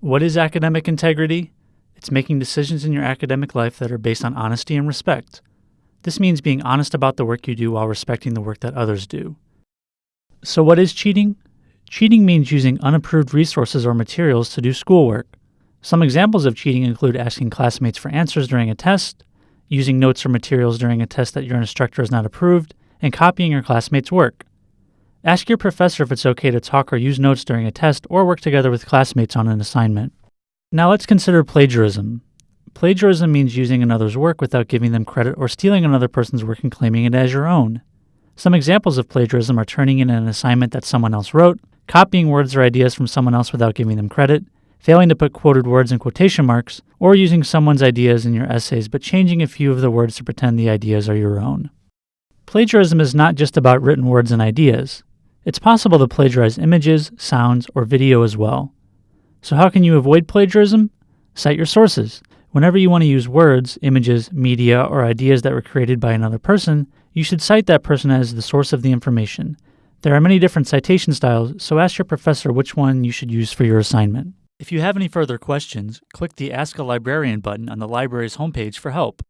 What is academic integrity? It's making decisions in your academic life that are based on honesty and respect. This means being honest about the work you do while respecting the work that others do. So, what is cheating? Cheating means using unapproved resources or materials to do schoolwork. Some examples of cheating include asking classmates for answers during a test, using notes or materials during a test that your instructor has not approved, and copying your classmates' work. Ask your professor if it's okay to talk or use notes during a test or work together with classmates on an assignment. Now let's consider plagiarism. Plagiarism means using another's work without giving them credit or stealing another person's work and claiming it as your own. Some examples of plagiarism are turning in an assignment that someone else wrote, copying words or ideas from someone else without giving them credit, failing to put quoted words in quotation marks, or using someone's ideas in your essays but changing a few of the words to pretend the ideas are your own. Plagiarism is not just about written words and ideas. It's possible to plagiarize images, sounds, or video as well. So, how can you avoid plagiarism? Cite your sources. Whenever you want to use words, images, media, or ideas that were created by another person, you should cite that person as the source of the information. There are many different citation styles, so ask your professor which one you should use for your assignment. If you have any further questions, click the Ask a Librarian button on the library's homepage for help.